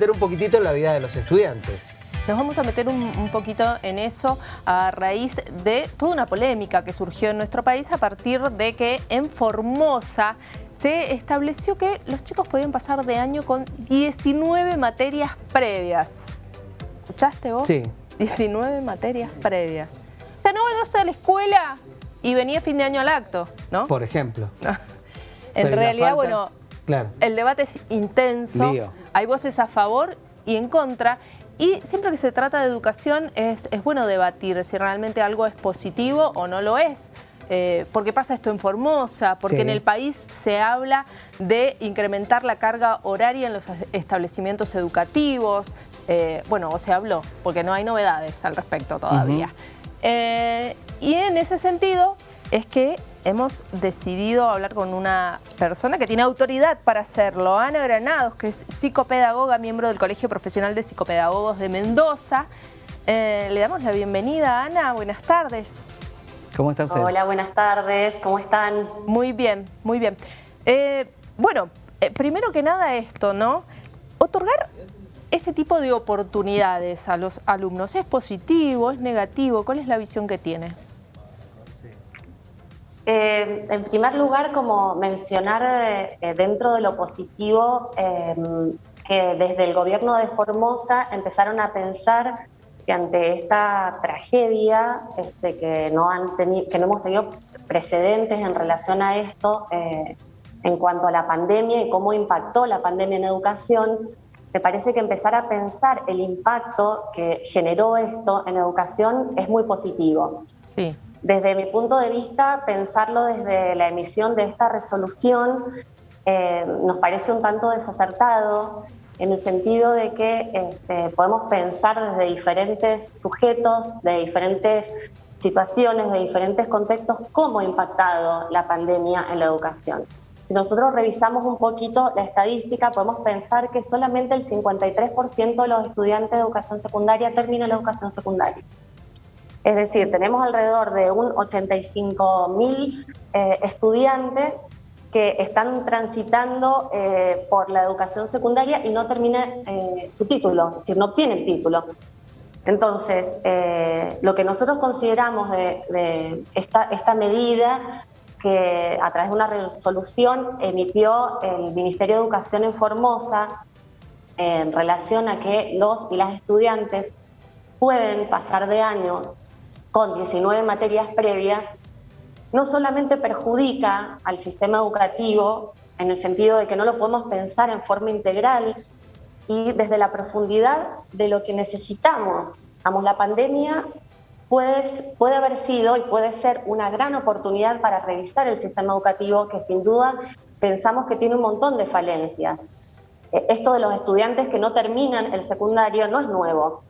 meter un poquitito en la vida de los estudiantes. Nos vamos a meter un, un, poquito en eso a raíz de toda una polémica que surgió en nuestro país a partir de que en Formosa se estableció que los chicos podían pasar de año con 19 materias previas. ¿Escuchaste vos? Sí. 19 materias previas. O sea, no vayas a la escuela y venía fin de año al acto, ¿no? Por ejemplo. en realidad, bueno, claro. el debate es intenso. Lío. Hay voces a favor y en contra. Y siempre que se trata de educación es, es bueno debatir si realmente algo es positivo o no lo es. Eh, porque pasa esto en Formosa, porque Sí. en el país se habla de incrementar la carga horaria en los establecimientos educativos. Eh, bueno, o se habló, porque no hay novedades al respecto todavía. Eh, y en ese sentido es que hemos decidido hablar con una persona que tiene autoridad para hacerlo, Ana Granados, que es psicopedagoga, miembro del Colegio Profesional de Psicopedagogos de Mendoza. Eh, le damos la bienvenida, Ana, buenas tardes. ¿Cómo está usted? Hola, buenas tardes, ¿cómo están? Muy bien, muy bien. Eh, bueno, eh, primero que nada esto, ¿no? Otorgar este tipo de oportunidades a los alumnos, ¿es positivo, es negativo? ¿Cuál es la visión que tiene? Eh, en primer lugar, como mencionar eh, eh, dentro de lo positivo, eh, que desde el gobierno de Formosa empezaron a pensar que ante esta tragedia, este, que, no han que no hemos tenido precedentes en relación a esto, en cuanto a la pandemia y cómo impactó la pandemia en educación, me parece que empezar a pensar el impacto que generó esto en educación es muy positivo. Sí. Desde mi punto de vista, pensarlo desde la emisión de esta resolución eh, nos parece un tanto desacertado en el sentido de que este, podemos pensar desde diferentes sujetos, de diferentes situaciones, de diferentes contextos, cómo ha impactado la pandemia en la educación. Si nosotros revisamos un poquito la estadística, podemos pensar que solamente el 53% de los estudiantes de educación secundaria terminan la educación secundaria. Es decir, tenemos alrededor de un 85 mil eh, estudiantes que están transitando eh, por la educación secundaria y no terminan eh, su título, es decir, no obtienen título. Entonces, eh, lo que nosotros consideramos de, esta, esta medida que a través de una resolución emitió el Ministerio de Educación en Formosa en relación a que los y las estudiantes pueden pasar de año con 19 materias previas, no solamente perjudica al sistema educativo en el sentido de que no lo podemos pensar en forma integral y desde la profundidad de lo que necesitamos. Vamos, la pandemia puede, puede haber sido y puede ser una gran oportunidad para revisar el sistema educativo que sin duda pensamos que tiene un montón de falencias. Eh, Esto de los estudiantes que no terminan el secundario no es nuevo,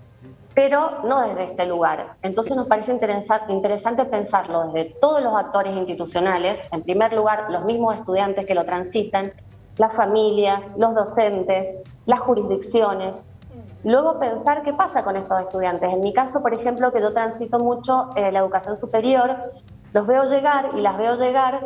pero no desde este lugar. Entonces nos parece interesa- interesante pensarlo desde todos los actores institucionales, en primer lugar los mismos estudiantes que lo transitan, las familias, los docentes, las jurisdicciones. Luego pensar qué pasa con estos estudiantes. En mi caso, por ejemplo, que yo transito mucho eh, la educación superior, los veo llegar y las veo llegar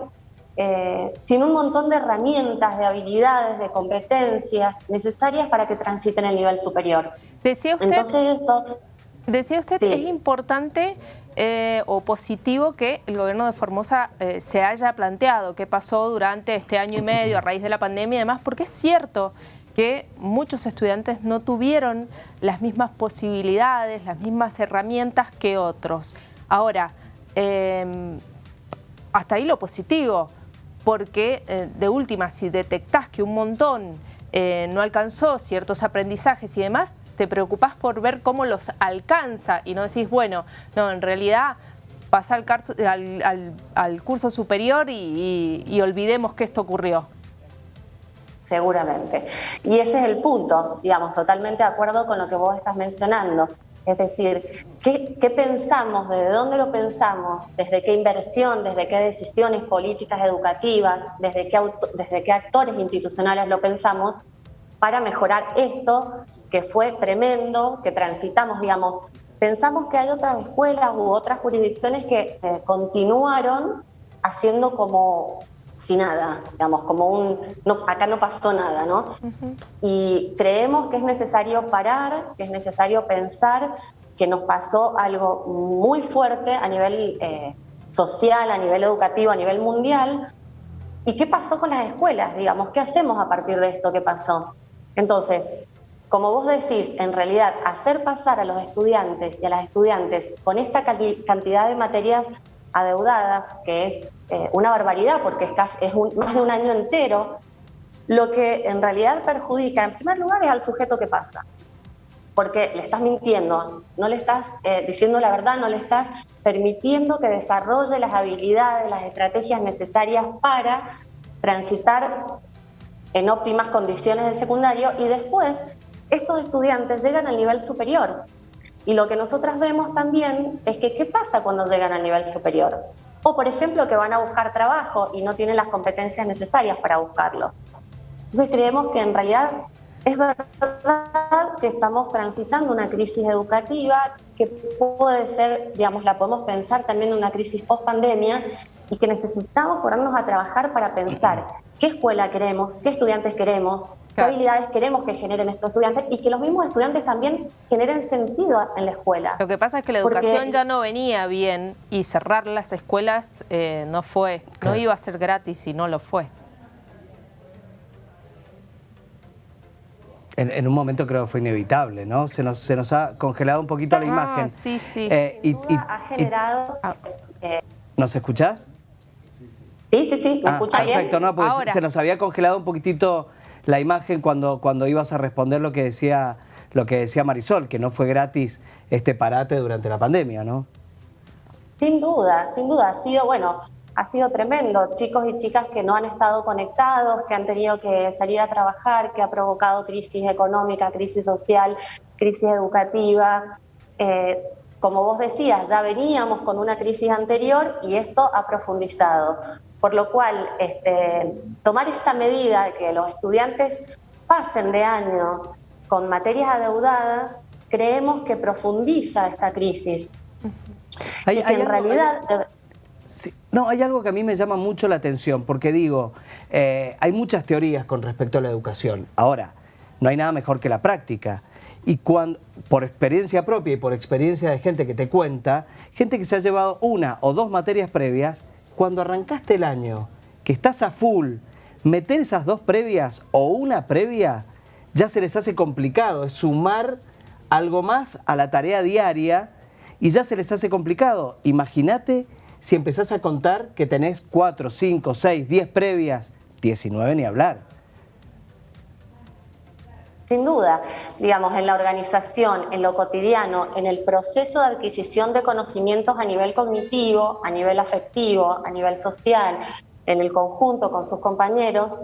eh, sin un montón de herramientas, de habilidades, de competencias necesarias para que transiten el nivel superior. Decía usted, Entonces esto, decía usted Sí. es importante eh, o positivo que el gobierno de Formosa eh, se haya planteado qué pasó durante este año y medio a raíz de la pandemia y demás, porque es cierto que muchos estudiantes no tuvieron las mismas posibilidades, las mismas herramientas que otros. Ahora, eh, hasta ahí lo positivo, porque eh, de última, si detectás que un montón eh, no alcanzó ciertos aprendizajes y demás, te preocupás por ver cómo los alcanza y no decís, bueno, no, en realidad pasa al, curso superior y- y olvidemos que esto ocurrió. Seguramente. Y ese es el punto, digamos, totalmente de acuerdo con lo que vos estás mencionando. Es decir, ¿qué, pensamos? ¿Desde dónde lo pensamos? ¿Desde qué inversión? ¿Desde qué decisiones políticas educativas? ¿Desde qué, desde qué actores institucionales lo pensamos? Para mejorar esto que fue tremendo, que transitamos, digamos. Pensamos que hay otras escuelas u otras jurisdicciones que eh, continuaron haciendo como sin nada, digamos, como un, no, acá no pasó nada, ¿no? Y creemos que es necesario parar, que es necesario pensar que nos pasó algo muy fuerte a nivel eh, social, a nivel educativo, a nivel mundial. ¿Y qué pasó con las escuelas? Digamos, ¿qué hacemos a partir de esto que pasó? Entonces, como vos decís, en realidad hacer pasar a los estudiantes y a las estudiantes con esta cantidad de materias adeudadas, que es eh, una barbaridad porque es, es más de un año entero, lo que en realidad perjudica, en primer lugar, es al sujeto que pasa. Porque le estás mintiendo, no le estás eh, diciendo la verdad, no le estás permitiendo que desarrolle las habilidades, las estrategias necesarias para transitar en óptimas condiciones de secundario y después estos estudiantes llegan al nivel superior y lo que nosotras vemos también es que qué pasa cuando llegan al nivel superior. O, por ejemplo, que van a buscar trabajo y no tienen las competencias necesarias para buscarlo. Entonces creemos que en realidad es verdad que estamos transitando una crisis educativa que puede ser, digamos, la podemos pensar también una crisis post pandemia y que necesitamos ponernos a trabajar para pensar qué escuela queremos, qué estudiantes queremos, qué habilidades queremos que generen estos estudiantes y que los mismos estudiantes también generen sentido en la escuela. Lo que pasa es que la educación ya no venía bien y cerrar las escuelas eh, no fue, no iba a ser gratis y no lo fue. En, un momento creo que fue inevitable, ¿no? Se nos, se nos ha congelado un poquito la ah, imagen. Sí, sí. Eh, y, ha generado... Eh, ¿Nos escuchás? Sí, sí, sí, ¿me ah, perfecto, no, porque se nos había congelado un poquitito la imagen cuando, cuando ibas a responder lo que decía lo que decía Marisol, que no fue gratis este parate durante la pandemia, ¿no? Sin duda, sin duda. Ha sido, bueno, ha sido tremendo. Chicos y chicas que no han estado conectados, que han tenido que salir a trabajar, que ha provocado crisis económica, crisis social, crisis educativa. Eh, como vos decías, ya veníamos con una crisis anterior y esto ha profundizado. Por lo cual, este, tomar esta medida de que los estudiantes pasen de año con materias adeudadas, creemos que profundiza esta crisis. Hay, en realidad... no, hay algo que a mí me llama mucho la atención, porque digo, eh, hay muchas teorías con respecto a la educación. Ahora, no hay nada mejor que la práctica. Y cuando, por experiencia propia y por experiencia de gente que te cuenta, gente que se ha llevado una o dos materias previas cuando arrancaste el año, que estás a full, meter esas dos previas o una previa, ya se les hace complicado, es sumar algo más a la tarea diaria y ya se les hace complicado. Imagínate si empezás a contar que tenés 4, 5, 6, 10 previas, 19 ni hablar. Sin duda, digamos, en la organización, en lo cotidiano, en el proceso de adquisición de conocimientos a nivel cognitivo, a nivel afectivo, a nivel social, en el conjunto con sus compañeros,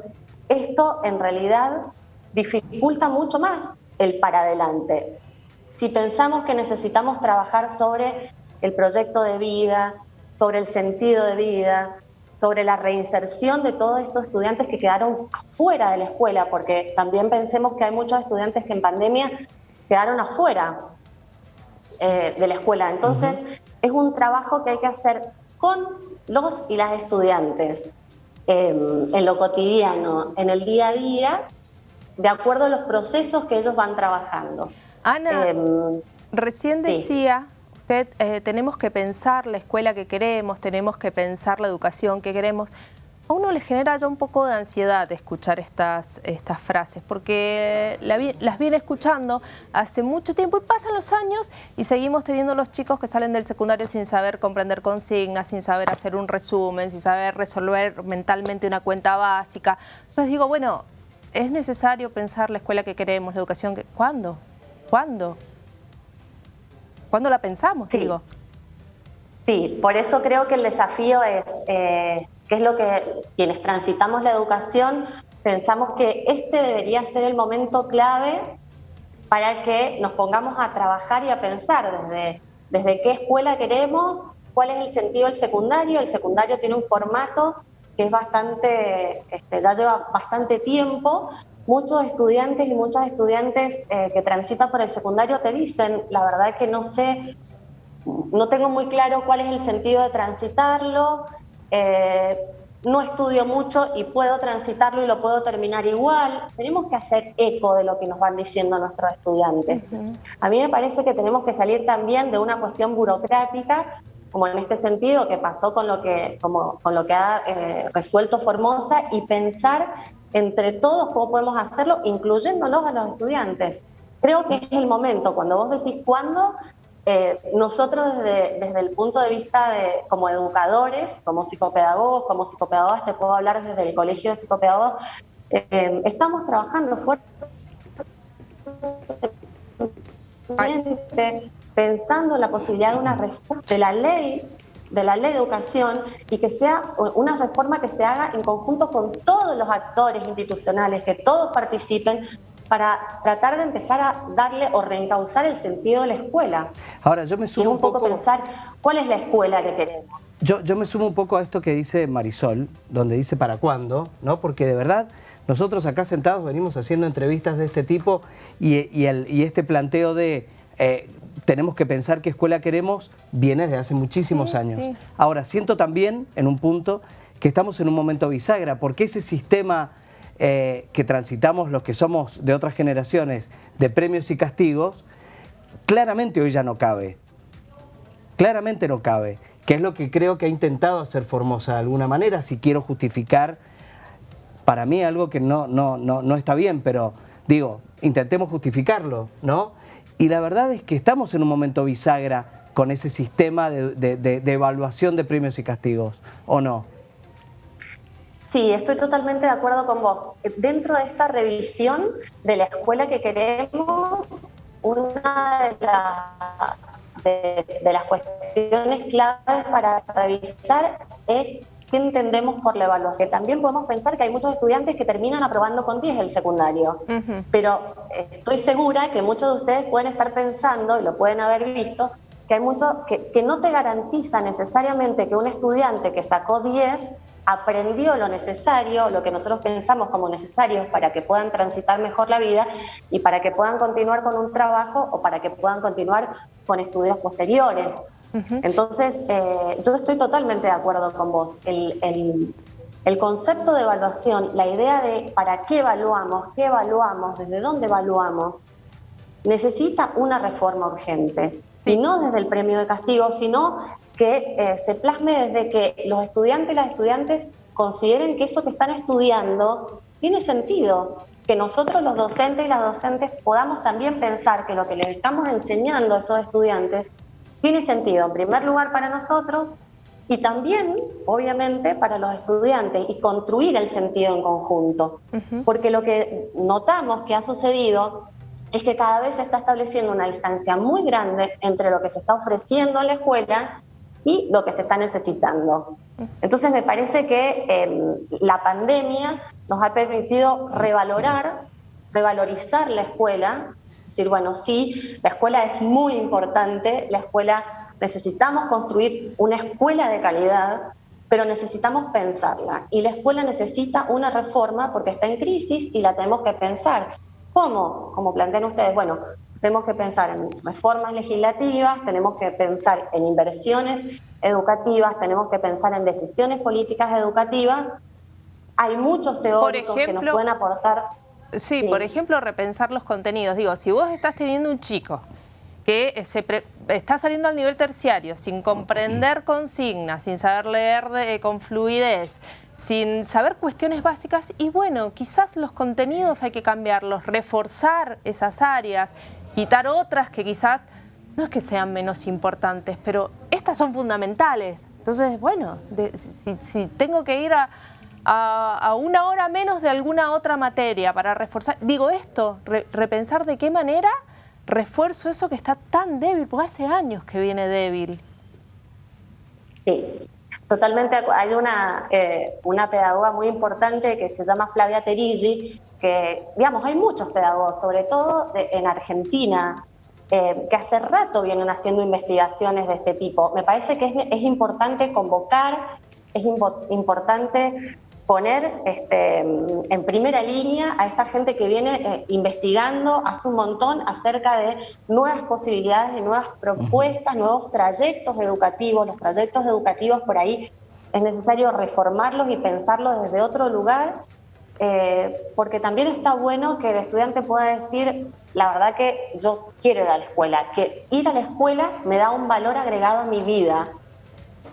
esto en realidad dificulta mucho más el para adelante. Si pensamos que necesitamos trabajar sobre el proyecto de vida, sobre el sentido de vida, sobre la reinserción de todos estos estudiantes que quedaron fuera de la escuela, porque también pensemos que hay muchos estudiantes que en pandemia quedaron afuera eh, de la escuela. Entonces, es un trabajo que hay que hacer con los y las estudiantes, em, en lo cotidiano, en el día a día, de acuerdo a los procesos que ellos van trabajando. Ana, em, recién decía... Eh, tenemos que pensar la escuela que queremos, tenemos que pensar la educación que queremos. A uno le genera ya un poco de ansiedad escuchar estas, estas frases, porque las viene escuchando hace mucho tiempo y pasan los años y seguimos teniendo los chicos que salen del secundario sin saber comprender consignas, sin saber hacer un resumen, sin saber resolver mentalmente una cuenta básica. Entonces digo, bueno, es necesario pensar la escuela que queremos, la educación que... ¿Cuándo? ¿Cuándo? ¿Cuándo la pensamos, sí. digo? Sí, por eso creo que el desafío es, eh, que es lo que quienes transitamos la educación, pensamos que este debería ser el momento clave para que nos pongamos a trabajar y a pensar desde, desde qué escuela queremos, cuál es el sentido del secundario. El secundario tiene un formato que es bastante, este, ya lleva bastante tiempo muchos estudiantes y muchas estudiantes eh, que transitan por el secundario te dicen, la verdad que no sé, no tengo muy claro cuál es el sentido de transitarlo, eh, no estudio mucho y puedo transitarlo y lo puedo terminar igual. Tenemos que hacer eco de lo que nos van diciendo nuestros estudiantes. A mí me parece que tenemos que salir también de una cuestión burocrática, como en este sentido que pasó con lo que, como, con lo que ha eh, resuelto Formosa, y pensar entre todos cómo podemos hacerlo, incluyéndolos a los estudiantes. Creo que es el momento, cuando vos decís cuándo, eh, nosotros desde, desde, el punto de vista de como educadores, como psicopedagogos, como psicopedagogas, te puedo hablar desde el Colegio de Psicopedagogos, eh, estamos trabajando fuertemente pensando la posibilidad de una reforma de la ley de la ley de educación y que sea una reforma que se haga en conjunto con todos los actores institucionales, que todos participen para tratar de empezar a darle o reencauzar el sentido de la escuela. Ahora, yo me sumo un poco, pensar cuál es la escuela que queremos. Yo, yo me sumo un poco a esto que dice Marisol, donde dice para cuándo, ¿no? Porque de verdad nosotros acá sentados venimos haciendo entrevistas de este tipo y, el, y este planteo de eh, tenemos que pensar qué escuela queremos viene desde hace muchísimos años. Ahora, siento también en un punto que estamos en un momento bisagra, porque ese sistema eh, que transitamos los que somos de otras generaciones de premios y castigos, claramente hoy ya no cabe. Claramente no cabe, que es lo que creo que ha intentado hacer Formosa de alguna manera, si quiero justificar para mí algo que no, no, no, no está bien, pero digo, intentemos justificarlo, ¿no? Y la verdad es que estamos en un momento bisagra con ese sistema de, de evaluación de premios y castigos, ¿o no? Sí, estoy totalmente de acuerdo con vos. Dentro de esta revisión de la escuela que queremos, una de, las cuestiones claves para revisar es qué entendemos por la evaluación. También podemos pensar que hay muchos estudiantes que terminan aprobando con 10 el secundario, pero estoy segura que muchos de ustedes pueden estar pensando, y lo pueden haber visto, que hay muchos que, que no te garantiza necesariamente que un estudiante que sacó 10 aprendió lo necesario, lo que nosotros pensamos como necesario para que puedan transitar mejor la vida y para que puedan continuar con un trabajo o para que puedan continuar con estudios posteriores. Entonces, eh, yo estoy totalmente de acuerdo con vos. El, el, concepto de evaluación, la idea de para qué evaluamos, qué evaluamos, desde dónde evaluamos, necesita una reforma urgente. Y no desde el premio de castigo, sino que eh, se plasme desde que los estudiantes y las estudiantes consideren que eso que están estudiando tiene sentido, que nosotros los docentes y las docentes podamos también pensar que lo que les estamos enseñando a esos estudiantes tiene sentido, en primer lugar para nosotros y también, obviamente, para los estudiantes y construir el sentido en conjunto. Porque lo que notamos que ha sucedido es que cada vez se está estableciendo una distancia muy grande entre lo que se está ofreciendo en la escuela y lo que se está necesitando. Entonces me parece que em, la pandemia nos ha permitido revalorar, revalorizar la escuela, decir, bueno, sí, la escuela es muy importante, la escuela necesitamos construir una escuela de calidad, pero necesitamos pensarla y la escuela necesita una reforma porque está en crisis y la tenemos que pensar. ¿Cómo? Como plantean ustedes, bueno, tenemos que pensar en reformas legislativas, tenemos que pensar en inversiones educativas, tenemos que pensar en decisiones políticas educativas. Hay muchos teóricos que nos pueden aportar. Sí, por ejemplo, repensar los contenidos. Digo, si vos estás teniendo un chico que se está saliendo al nivel terciario sin comprender consignas, sin saber leer con fluidez, sin saber cuestiones básicas y bueno, quizás los contenidos hay que cambiarlos, reforzar esas áreas, quitar otras que quizás no es que sean menos importantes, pero estas son fundamentales. Entonces, bueno, si, tengo que ir a, una hora menos de alguna otra materia para reforzar, digo esto, repensar de qué manera refuerzo eso que está tan débil, porque hace años que viene débil. Sí, totalmente. Hay una, eh, una pedagoga muy importante que se llama Flavia Terigi, que, digamos, hay muchos pedagogos, sobre todo en Argentina, eh, que hace rato vienen haciendo investigaciones de este tipo. Me parece que es, es importante convocar, es importante poner este, en primera línea a esta gente que viene eh, investigando hace un montón acerca de nuevas posibilidades, de nuevas propuestas, nuevos trayectos educativos. Los trayectos educativos por ahí es necesario reformarlos y pensarlos desde otro lugar, eh, porque también está bueno que el estudiante pueda decir, la verdad que yo quiero ir a la escuela, que ir a la escuela me da un valor agregado a mi vida.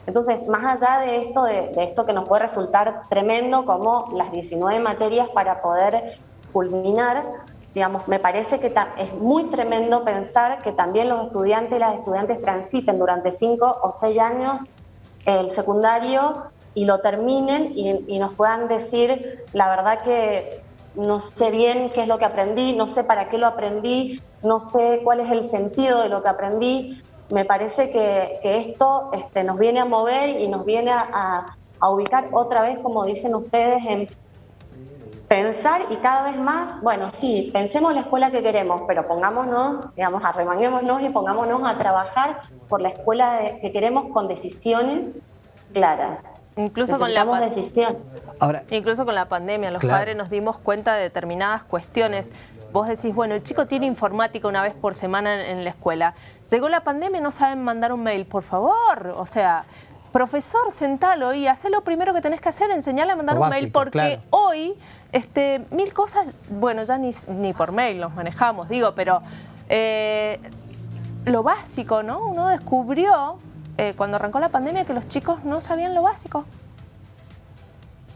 Entonces, más allá de esto, de, esto que nos puede resultar tremendo, como las 19 materias para poder culminar, digamos, me parece que es muy tremendo pensar que también los estudiantes y las estudiantes transiten durante cinco o seis años el secundario y lo terminen y, nos puedan decir, la verdad que no sé bien qué es lo que aprendí, no sé para qué lo aprendí, no sé cuál es el sentido de lo que aprendí. Me parece que, esto este, nos viene a mover y nos viene a, a ubicar otra vez, como dicen ustedes, en pensar y cada vez más, bueno, sí, pensemos la escuela que queremos, pero pongámonos, digamos, arremanguémonos y pongámonos a trabajar por la escuela que queremos con decisiones claras. Incluso con la decisión. Ahora, incluso con la pandemia, los padres nos dimos cuenta de determinadas cuestiones. Vos decís, bueno, el chico tiene informática una vez por semana en, en la escuela. Llegó la pandemia y no saben mandar un mail, por favor. O sea, profesor, sentalo y haz lo primero que tenés que hacer, enseñarle a mandar un mail, porque hoy este, mil cosas, bueno, ya ni, ni por mail los manejamos, digo, pero eh, lo básico, ¿no? Uno descubrió eh, cuando arrancó la pandemia que los chicos no sabían lo básico.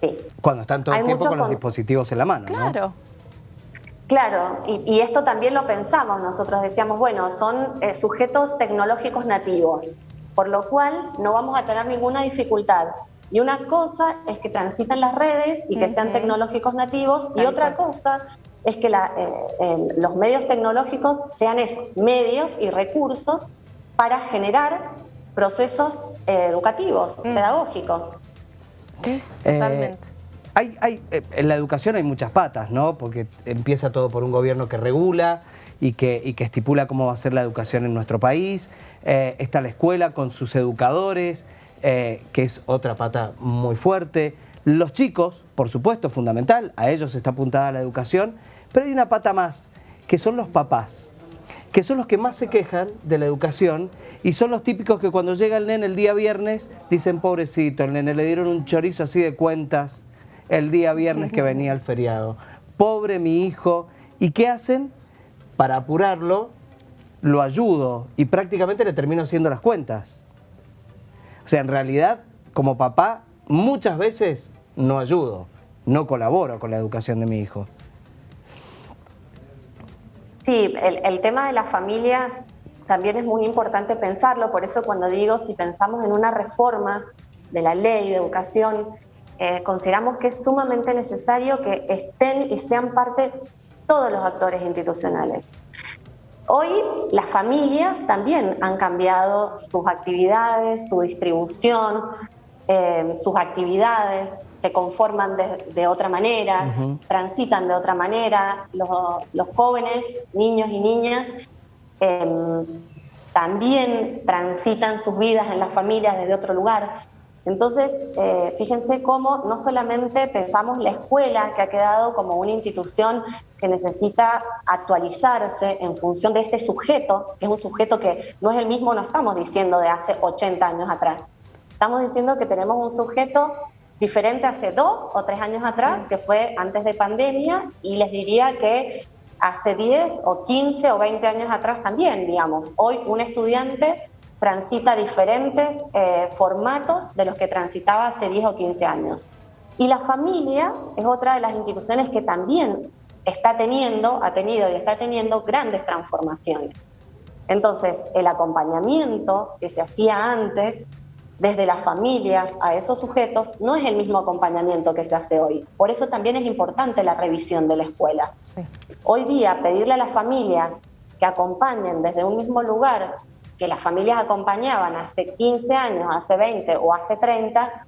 Sí. Cuando están todo el tiempo con los dispositivos en la mano, Claro. Claro, y, esto también lo pensamos, nosotros decíamos, bueno, son eh, sujetos tecnológicos nativos por lo cual no vamos a tener ninguna dificultad. Y una cosa es que transitan las redes y que sean tecnológicos nativos, y otra cosa es que eh, los medios tecnológicos sean esos, medios y recursos para generar procesos eh, educativos, pedagógicos. Sí, eh, totalmente. Hay, en la educación hay muchas patas, ¿no? Porque empieza todo por un gobierno que regula, y que, que estipula cómo va a ser la educación en nuestro país. Eh, está la escuela con sus educadores, eh, que es otra pata muy fuerte. Los chicos, por supuesto, fundamental, a ellos está apuntada la educación, pero hay una pata más, que son los papás, que son los que más se quejan de la educación y son los típicos que cuando llega el nene el día viernes dicen, pobrecito, el nene le dieron un chorizo así de cuentas el día viernes que venía el feriado. Pobre mi hijo. ¿Y qué hacen? para apurarlo, lo ayudo y prácticamente le termino haciendo las cuentas. O sea, en realidad, como papá, muchas veces no ayudo, no colaboro con la educación de mi hijo. Sí, el, tema de las familias también es muy importante pensarlo, por eso cuando digo si pensamos en una reforma de la ley de educación, eh, consideramos que es sumamente necesario que estén y sean parte todos los actores institucionales. Hoy las familias también han cambiado sus actividades, su distribución, eh, sus actividades, se conforman de, otra manera, transitan de otra manera. Los, jóvenes, niños y niñas, em, también transitan sus vidas en las familias desde otro lugar. Entonces, eh, fíjense cómo no solamente pensamos la escuela, que ha quedado como una institución que necesita actualizarse en función de este sujeto, que es un sujeto que no es el mismo, no estamos diciendo de hace 80 años atrás. Estamos diciendo que tenemos un sujeto diferente hace dos o tres años atrás, que fue antes de pandemia, y les diría que hace 10 o 15 o 20 años atrás también, digamos. Hoy un estudiante transita diferentes eh, formatos de los que transitaba hace 10 o 15 años. Y la familia es otra de las instituciones que también está teniendo, ha tenido y está teniendo grandes transformaciones. Entonces, el acompañamiento que se hacía antes desde las familias a esos sujetos no es el mismo acompañamiento que se hace hoy. Por eso también es importante la revisión de la escuela. Hoy día pedirle a las familias que acompañen desde un mismo lugar que las familias acompañaban hace 15 años, hace 20 o hace 30,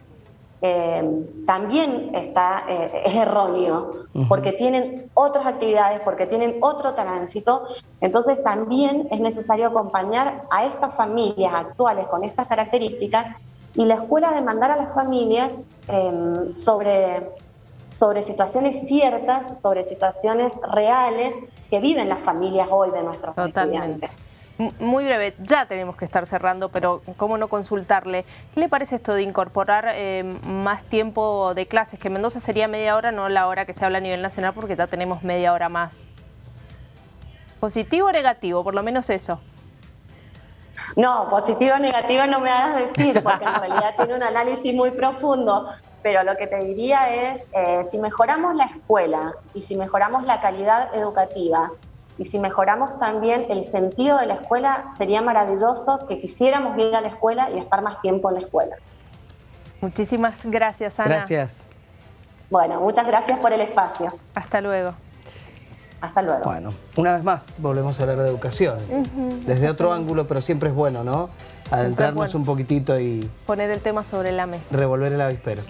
eh, también está, eh, es erróneo, porque tienen otras actividades, porque tienen otro tránsito, entonces también es necesario acompañar a estas familias actuales con estas características y la escuela demandar a las familias em, sobre, sobre situaciones ciertas, sobre situaciones reales que viven las familias hoy de nuestros estudiantes. Muy breve, ya tenemos que estar cerrando, pero cómo no consultarle. ¿Qué le parece esto de incorporar eh, más tiempo de clases? Que Mendoza sería media hora, no la hora que se habla a nivel nacional, porque ya tenemos media hora más. ¿Positivo o negativo? Por lo menos eso. No, positivo o negativo no me hagas decir, porque en realidad tiene un análisis muy profundo. Pero lo que te diría es, eh, si mejoramos la escuela y si mejoramos la calidad educativa y si mejoramos también el sentido de la escuela, sería maravilloso que quisiéramos ir a la escuela y estar más tiempo en la escuela. Muchísimas gracias, Ana. Gracias. Bueno, muchas gracias por el espacio. Hasta luego. Hasta luego. Bueno, una vez más volvemos a hablar de educación. Desde otro ángulo, pero siempre es bueno, ¿no? Adentrarnos un poquitito y... Poner el tema sobre la mesa. Revolver el avispero.